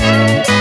Música